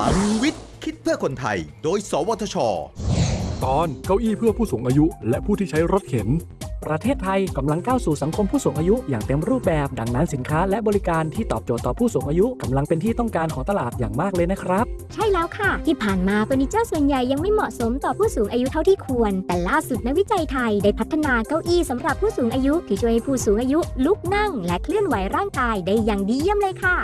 ลังวิทย์ คิดเพื่อคนไทย โดย สวทช ตอนเก้าอี้เพื่อผู้สูงอายุ และผู้ที่ใช้รถเข็น ประเทศไทยกำลังก้าวสู่สังคมผู้สูงอายุอย่างเต็มรูปแบบ ดังนั้นสินค้าและบริการที่ตอบโจทย์ต่อผู้สูงอายุกำลังเป็นที่ต้องการของตลาดอย่างมากเลยนะครับ ใช่แล้วค่ะ ที่ผ่านมาเฟอร์นิเจอร์ส่วนใหญ่ยังไม่เหมาะสมต่อผู้สูงอายุเท่าที่ควร แต่ล่าสุดนักวิจัยไทยได้พัฒนาเก้าอี้สำหรับผู้สูงอายุ ที่ช่วยให้ผู้สูงอายุลุกนั่ง และเคลื่อนไหวร่างกายได้อย่างดีเยี่ยมเลยค่ะ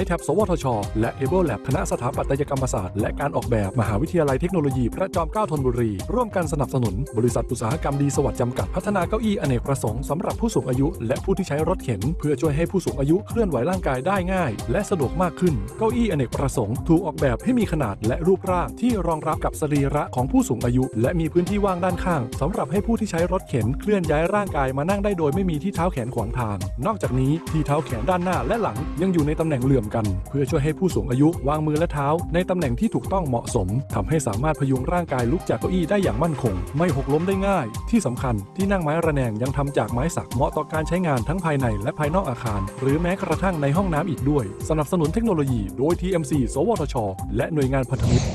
i t a b สวทช และ Able Lab คณะสถาปัตยกรรมศาสตร์ และการออกแบบ มหาวิทยาลัยเทคโนโลยี พระจอมเกล้าธนบุรี ร่วมกันสนับสนุน บริษัทอุตสาหกรรมดีสวัสดิ์จำกัดพัฒนาเก้าอี้อเนกประสงค์สำหรับผู้สูงอายุ และผู้ที่ใช้รถเข็น เพื่อช่วยให้ผู้สูงอายุเคลื่อนไหวร่างกายได้ง่าย และสะดวกมากขึ้น เก้าอี้อเนกประสงค์ถูกออกแบบให้มีขนาดและรูปร่างที่รองรับกับสรีระของผู้สูงอายุ และมีพื้นที่ว่างด้านข้างสำหรับให้ผู้ที่ใช้รถเข็นเคลื่อนย้ายร่างกายมานั่งได้โดยไม่มีที่เท้าแขนขวางทาง นอกจากนี้ที่เท้าแขนด้านหน้าและหลังยังอยู่ในตำแหน่งเหลือมกัน เพื่อช่วยให้ผู้สูงอายุวางมือและเท้า ในตำแหน่งที่ถูกต้องเหมาะสมทำให้สามารถพยุงร่างกายลุกจากเก้าอี้ได้อย่างมั่นคง ไม่หกล้มได้ง่าย ที่สำคัญที่นั่งไม้ระแนงยังทำจากไม้สักเหมาะต่อการใช้งานทั้งภายในและภายนอกอาคาร หรือแม้กระทั่งในห้องน้ำอีกด้วย สนับสนุนเทคโนโลยี โดย TMC สวทช และหน่วยงานพันธมิตร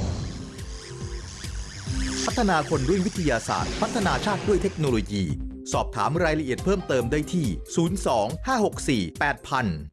พัฒนาคนด้วยวิทยาศาสตร์ พัฒนาชาติด้วยเทคโนโลยี สอบถามรายละเอียดเพิ่มเติมได้ที่ 02 564 8000